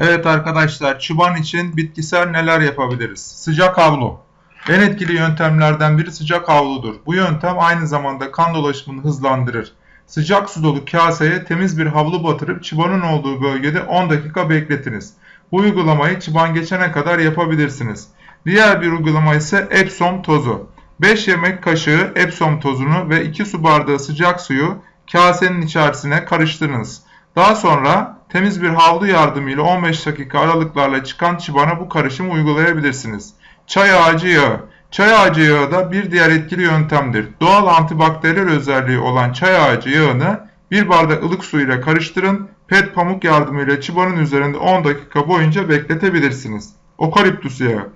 Evet arkadaşlar, çıban için bitkisel neler yapabiliriz? Sıcak havlu. En etkili yöntemlerden biri sıcak havludur. Bu yöntem aynı zamanda kan dolaşımını hızlandırır. Sıcak su dolu kaseye temiz bir havlu batırıp çıbanın olduğu bölgede 10 dakika bekletiniz. Bu uygulamayı çıban geçene kadar yapabilirsiniz. Diğer bir uygulama ise Epsom tozu. 5 yemek kaşığı Epsom tozunu ve 2 su bardağı sıcak suyu kasenin içerisine karıştırınız. Daha sonra temiz bir havlu yardımıyla 15 dakika aralıklarla çıkan çibana bu karışımı uygulayabilirsiniz. Çay ağacı yağı. Çay ağacı yağı da bir diğer etkili yöntemdir. Doğal antibakteriyel özelliği olan çay ağacı yağını bir bardak ılık su ile karıştırın. Pet pamuk yardımıyla çıbanın üzerinde 10 dakika boyunca bekletebilirsiniz. Okaliptüs yağı.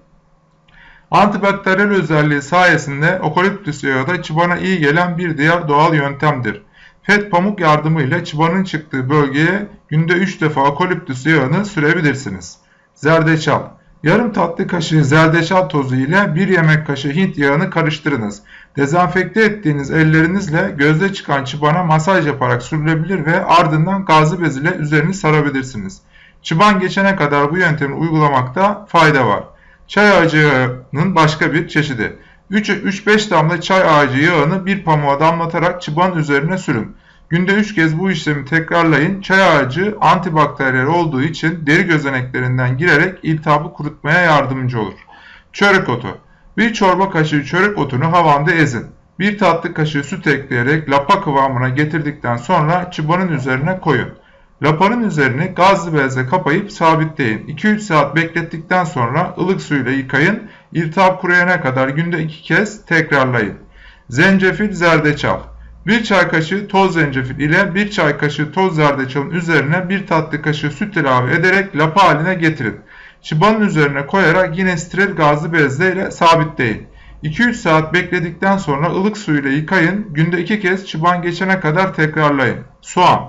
Antibakteriyel özelliği sayesinde okaliptüs yağı da çıbana iyi gelen bir diğer doğal yöntemdir. PET pamuk yardımıyla çıbanın çıktığı bölgeye günde 3 defa okaliptüs yağını sürebilirsiniz. Zerdeçal Yarım tatlı kaşığı zerdeçal tozu ile 1 yemek kaşığı Hint yağını karıştırınız. Dezenfekte ettiğiniz ellerinizle gözde çıkan çıbana masaj yaparak sürülebilir ve ardından gazlı bez ile üzerini sarabilirsiniz. Çıban geçene kadar bu yöntemi uygulamakta fayda var. Çay ağacı yağının başka bir çeşidi. 3-5 damla çay ağacı yağını bir pamuğa damlatarak çıbanın üzerine sürün. Günde 3 kez bu işlemi tekrarlayın. Çay ağacı antibakteriyel olduğu için deri gözeneklerinden girerek iltihabı kurutmaya yardımcı olur. Çörek otu. Bir çorba kaşığı çörek otunu havanda ezin. Bir tatlı kaşığı süt ekleyerek lapa kıvamına getirdikten sonra çıbanın üzerine koyun. Lapanın üzerini gazlı bezle kapayıp sabitleyin. 2-3 saat beklettikten sonra ılık suyla yıkayın. İltihap kuruyana kadar günde 2 kez tekrarlayın. Zencefil zerdeçal 1 çay kaşığı toz zencefil ile 1 çay kaşığı toz zerdeçalın üzerine 1 tatlı kaşığı süt ilave ederek lapa haline getirin. Çıbanın üzerine koyarak yine steril gazlı bezle ile sabitleyin. 2-3 saat bekledikten sonra ılık su ile yıkayın. Günde 2 kez çıban geçene kadar tekrarlayın. Soğan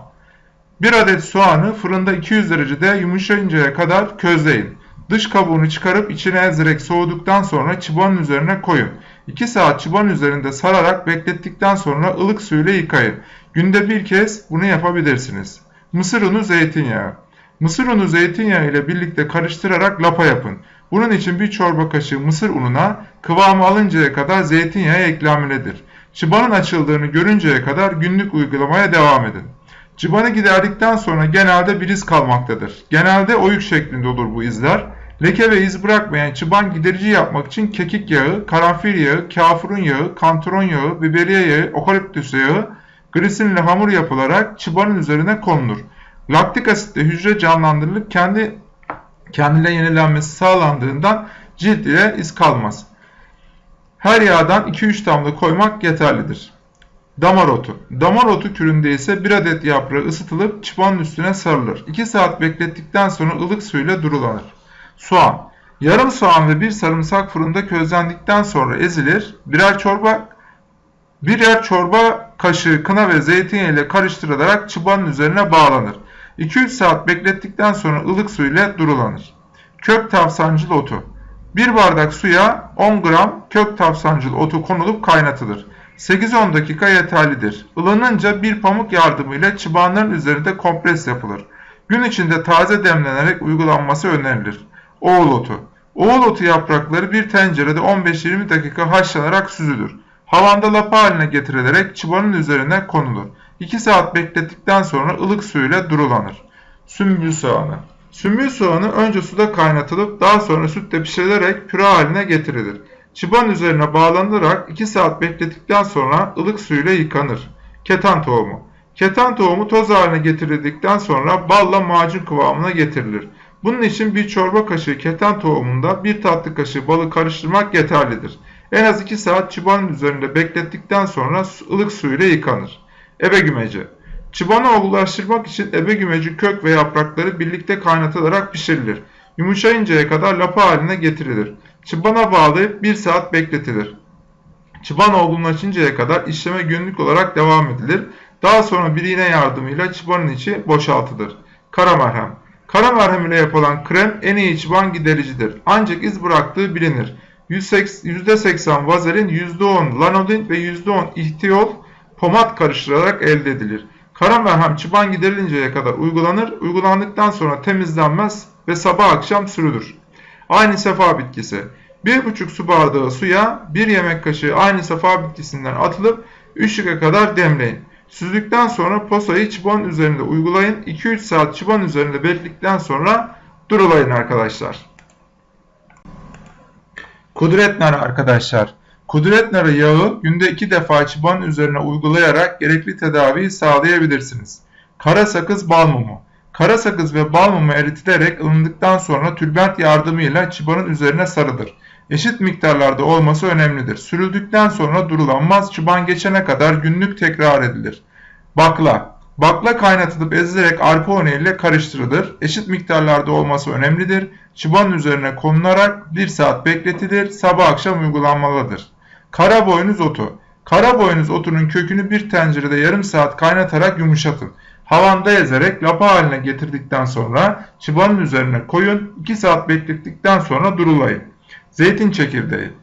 1 adet soğanı fırında 200 derecede yumuşayıncaya kadar közleyin. Dış kabuğunu çıkarıp içine ezerek soğuduktan sonra çıbanın üzerine koyun. 2 saat çıban üzerinde sararak beklettikten sonra ılık suyla yıkayın. Günde bir kez bunu yapabilirsiniz. Mısır unu zeytinyağı. Mısır unu zeytinyağı ile birlikte karıştırarak lapa yapın. Bunun için bir çorba kaşığı mısır ununa kıvamı alıncaya kadar zeytinyağı eklemelidir. Çıbanın açıldığını görünceye kadar günlük uygulamaya devam edin. Çıbanı giderdikten sonra genelde bir iz kalmaktadır. Genelde oyuk şeklinde olur bu izler. Leke ve iz bırakmayan çıban giderici yapmak için kekik yağı, karanfil yağı, kafurun yağı, kantaron yağı, biberiye yağı, okaliptüs yağı, glisinle hamur yapılarak çıbanın üzerine konulur. Laktik asitle hücre canlandırılıp kendi kendine yenilenmesi sağlandığından cilt ile iz kalmaz. Her yağdan 2-3 damla koymak yeterlidir. Damar otu. Damar otu küründe ise bir adet yaprağı ısıtılıp çıbanın üstüne sarılır. 2 saat beklettikten sonra ılık suyla durulanır. Soğan. Yarım soğan ve bir sarımsak fırında közlendikten sonra ezilir. Birer çorba birer çorba kaşığı kına ve zeytinyağı ile karıştırılarak çıbanın üzerine bağlanır. 2-3 saat beklettikten sonra ılık su ile durulanır. Kök tavsancılı otu. 1 bardak suya 10 gram kök tavsancılı otu konulup kaynatılır. 8-10 dakika yeterlidir. Ilanınca bir pamuk yardımıyla çıbanların üzerinde kompres yapılır. Gün içinde taze demlenerek uygulanması önerilir. Oğul otu. Oğul otu yaprakları bir tencerede 15-20 dakika haşlanarak süzülür. Havanda lapa haline getirilerek çıbanın üzerine konulur. 2 saat beklettikten sonra ılık suyla durulanır. Sümbül soğanı. Sümbül soğanı önce suda kaynatılıp daha sonra sütle pişirilerek püre haline getirilir. Çıban üzerine bağlanarak 2 saat beklettikten sonra ılık suyla yıkanır. Ketan tohumu. Ketan tohumu toz haline getirildikten sonra balla macun kıvamına getirilir. Bunun için bir çorba kaşığı keten tohumunda bir tatlı kaşığı balı karıştırmak yeterlidir. En az 2 saat çıbanın üzerinde beklettikten sonra ılık suyla yıkanır. Ebe gümeci. Çıbanı olgulaştırmak için ebe gümeci kök ve yaprakları birlikte kaynatılarak pişirilir. Yumuşayıncaya kadar lapa haline getirilir. Çıbana bağlayıp 1 saat bekletilir. Çıban olgunlaşıncaya kadar işleme günlük olarak devam edilir. Daha sonra bir iğne yardımıyla çıbanın içi boşaltılır. Kara merhem. Kara merhem ile yapılan krem en iyi çıban gidericidir. Ancak iz bıraktığı bilinir. %80 vazelin, %10 lanolin ve %10 ihtiol pomat karıştırılarak elde edilir. Kara merhem çıban giderilinceye kadar uygulanır. Uygulandıktan sonra temizlenmez, ve sabah akşam sürülür. Aynı sefa bitkisi. 1,5 su bardağı suya 1 yemek kaşığı aynı sefa bitkisinden atılıp 3 dakika kadar demleyin. Süzdükten sonra posayı çıbanın üzerinde uygulayın. 2-3 saat çıbanın üzerinde bekledikten sonra durulayın arkadaşlar. Kudret narı arkadaşlar. Kudret narı yağı günde 2 defa çıbanın üzerine uygulayarak gerekli tedaviyi sağlayabilirsiniz. Kara sakız bal mumu. Kara sakız ve bal mumu eritilerek ılındıktan sonra tülbent yardımıyla çıbanın üzerine sarılır. Eşit miktarlarda olması önemlidir. Sürüldükten sonra durulanmaz, çıban geçene kadar günlük tekrar edilir. Bakla. Bakla kaynatılıp ezilerek arpa unu ile karıştırılır. Eşit miktarlarda olması önemlidir. Çıbanın üzerine konularak 1 saat bekletilir. Sabah akşam uygulanmalıdır. Kara boynuz otu. Kara boynuz otunun kökünü bir tencerede yarım saat kaynatarak yumuşatın. Havanda ezerek lapa haline getirdikten sonra çıbanın üzerine koyun. 2 saat beklettikten sonra durulayın. Zeytin çekirdeği.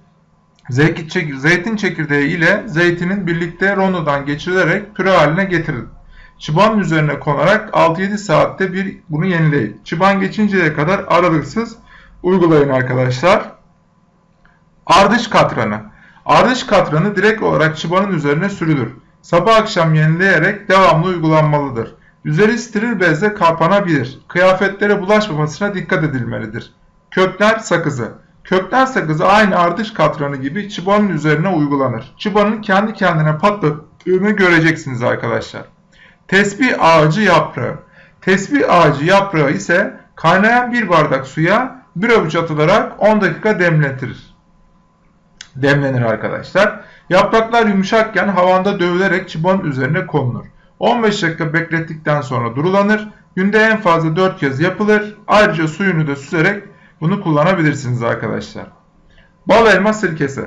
Zeytin çekirdeği ile zeytinin birlikte rondodan geçirilerek püre haline getirin. Çıbanın üzerine konarak 6-7 saatte bir bunu yenileyin. Çıban geçinceye kadar aralıksız uygulayın arkadaşlar. Ardış katranı. Ardış katranı direkt olarak çıbanın üzerine sürülür. Sabah akşam yenileyerek devamlı uygulanmalıdır. Üzeri steril bezle kapanabilir. Kıyafetlere bulaşmamasına dikkat edilmelidir. Kökler sakızı. Kökler sakızı aynı ardış katranı gibi çıbanın üzerine uygulanır. Çıbanın kendi kendine patladığını göreceksiniz arkadaşlar. Tesbih ağacı yaprağı. Tesbih ağacı yaprağı ise kaynayan bir bardak suya bir avuç atılarak 10 dakika demletilir. Demlenir arkadaşlar. Yapraklar yumuşakken havanda dövülerek çıbanın üzerine konulur. 15 dakika beklettikten sonra durulanır. Günde en fazla 4 kez yapılır. Ayrıca suyunu da süzerek bunu kullanabilirsiniz arkadaşlar. Bal elma sirkesi.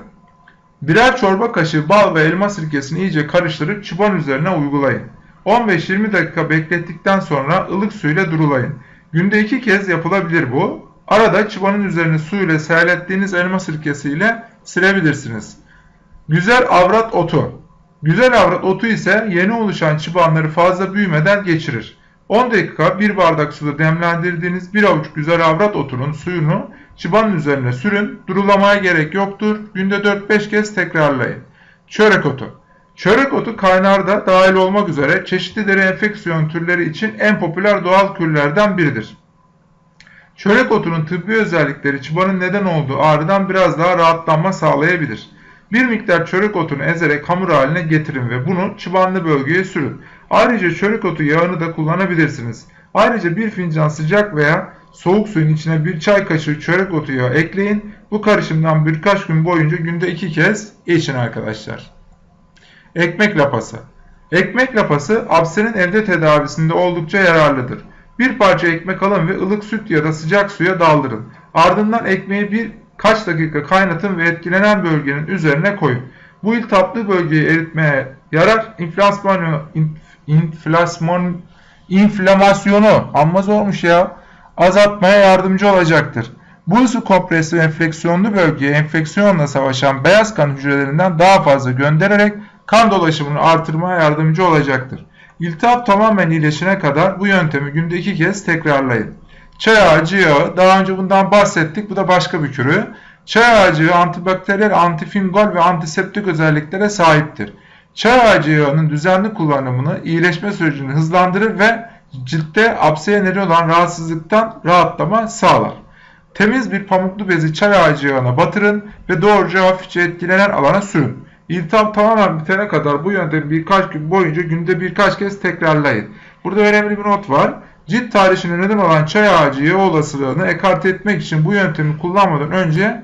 Birer çorba kaşığı bal ve elma sirkesini iyice karıştırıp çıban üzerine uygulayın. 15-20 dakika beklettikten sonra ılık suyla durulayın. Günde 2 kez yapılabilir bu. Arada çıbanın üzerine su ile serlettiğiniz elma sirkesiyle silebilirsiniz. Güzel avrat otu. Güzel avrat otu ise yeni oluşan çıbanları fazla büyümeden geçirir. 10 dakika bir bardak suda demlendirdiğiniz bir avuç güzel avrat otunun suyunu çıbanın üzerine sürün. Durulamaya gerek yoktur. Günde 4-5 kez tekrarlayın. Çörek otu. Çörek otu kaynarda dahil olmak üzere çeşitli deri enfeksiyon türleri için en popüler doğal kürlerden biridir. Çörek otunun tıbbi özellikleri çıbanın neden olduğu ağrıdan biraz daha rahatlanma sağlayabilir. Bir miktar çörek otunu ezerek hamur haline getirin ve bunu çıbanlı bölgeye sürün. Ayrıca çörek otu yağını da kullanabilirsiniz. Ayrıca bir fincan sıcak veya soğuk suyun içine bir çay kaşığı çörek otu yağı ekleyin. Bu karışımdan birkaç gün boyunca günde iki kez için arkadaşlar. Ekmek lapası. Ekmek lapası absenin evde tedavisinde oldukça yararlıdır. Bir parça ekmek alın ve ılık süt ya da sıcak suya daldırın. Ardından ekmeği bir kaç dakika kaynatın ve etkilenen bölgenin üzerine koyun. Bu iltihaplı bölgeyi eritmeye yarar. İnflasyonu, inflasyon, inflamasyonu amma zormuş ya azaltmaya yardımcı olacaktır. Bu su kompresli enfeksiyonlu bölgeye enfeksiyonla savaşan beyaz kan hücrelerinden daha fazla göndererek kan dolaşımını artırmaya yardımcı olacaktır. İltihap tamamen iyileşene kadar bu yöntemi günde iki kez tekrarlayın. Çay ağacı yağı, daha önce bundan bahsettik, bu da başka bir kürü. Çay ağacı antibakteriyel, antifungal ve antiseptik özelliklere sahiptir. Çay ağacı yağının düzenli kullanımını iyileşme sürecini hızlandırır ve ciltte apseye neden olan rahatsızlıktan rahatlama sağlar. Temiz bir pamuklu bezi çay ağacı yağına batırın ve doğruca hafifçe etkilenen alana sürün. İltihap tamamen bitene kadar bu yöntemi birkaç gün boyunca günde birkaç kez tekrarlayın. Burada önemli bir not var. Cilt tarihine neden olan çay ağacı yağı olasılığını ekarte etmek için bu yöntemi kullanmadan önce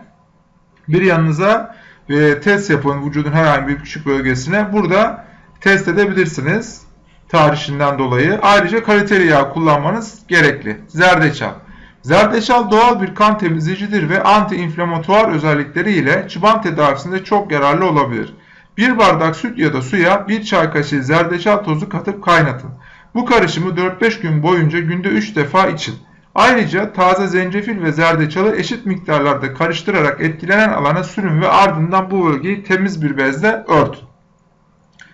bir yanınıza e, test yapın vücudun herhangi bir küçük bölgesine. Burada test edebilirsiniz tarihinden dolayı. Ayrıca kaliteli yağ kullanmanız gerekli. Zerdeçal. Zerdeçal doğal bir kan temizleyicidir ve anti-inflamatuar özellikleri ile çıban tedavisinde çok yararlı olabilir. Bir bardak süt ya da suya bir çay kaşığı zerdeçal tozu katıp kaynatın. Bu karışımı 4-5 gün boyunca günde 3 defa için. Ayrıca taze zencefil ve zerdeçalı eşit miktarlarda karıştırarak etkilenen alana sürün ve ardından bu bölgeyi temiz bir bezle örtün.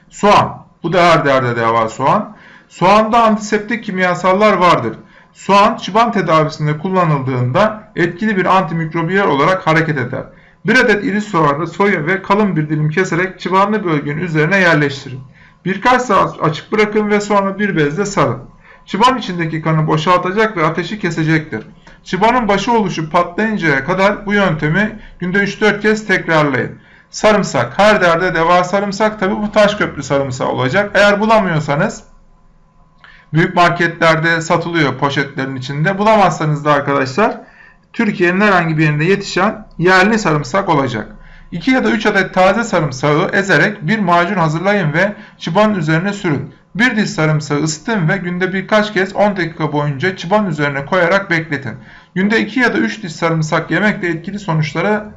Soğan. Bu da her derde deva soğan. Soğanda antiseptik kimyasallar vardır. Soğan çıban tedavisinde kullanıldığında etkili bir antimikrobiyal olarak hareket eder. Bir adet iri soğanı soyun ve kalın bir dilim keserek çıbanlı bölgenin üzerine yerleştirin. Birkaç saat açık bırakın ve sonra bir bezle sarın. Çıban içindeki kanı boşaltacak ve ateşi kesecektir. Çıbanın başı oluşup patlayıncaya kadar bu yöntemi günde 3-4 kez tekrarlayın. Sarımsak. Her derde deva sarımsak. Tabi bu taş köprü sarımsağı olacak. Eğer bulamıyorsanız büyük marketlerde satılıyor poşetlerin içinde. Bulamazsanız da arkadaşlar Türkiye'nin herhangi bir yerinde yetişen yerli sarımsak olacak. 2 ya da 3 adet taze sarımsağı ezerek bir macun hazırlayın ve çıbanın üzerine sürün. Bir diş sarımsağı ısıtın ve günde birkaç kez 10 dakika boyunca çıban üzerine koyarak bekletin. Günde 2 ya da 3 diş sarımsak yemek de etkili sonuçlara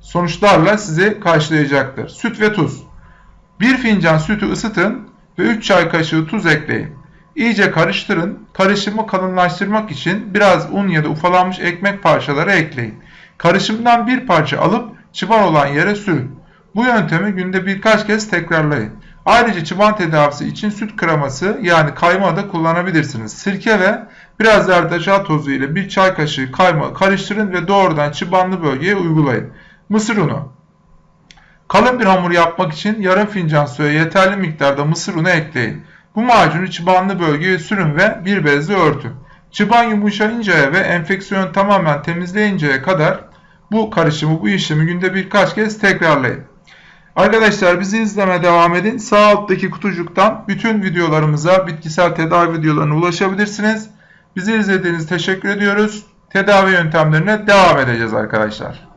sonuçlarla sizi karşılayacaktır. Süt ve tuz. 1 fincan sütü ısıtın ve 3 çay kaşığı tuz ekleyin. İyice karıştırın. Karışımı kalınlaştırmak için biraz un ya da ufalanmış ekmek parçaları ekleyin. Karışımdan bir parça alıp çıban olan yere sürün. Bu yöntemi günde birkaç kez tekrarlayın. Ayrıca çıban tedavisi için süt kreması yani kaymağı da kullanabilirsiniz. Sirke ve biraz zerdeçal tozu ile bir çay kaşığı kaymağı karıştırın ve doğrudan çıbanlı bölgeye uygulayın. Mısır unu. Kalın bir hamur yapmak için yarım fincan suya yeterli miktarda mısır unu ekleyin. Bu macunu çıbanlı bölgeye sürün ve bir bezle örtün. Çıban yumuşayıncaya ve enfeksiyon tamamen temizleyinceye kadar bu karışımı, bu işlemi günde birkaç kez tekrarlayın. Arkadaşlar bizi izlemeye devam edin. Sağ alttaki kutucuktan bütün videolarımıza, bitkisel tedavi videolarına ulaşabilirsiniz. Bizi izlediğiniz teşekkür ediyoruz. Tedavi yöntemlerine devam edeceğiz arkadaşlar.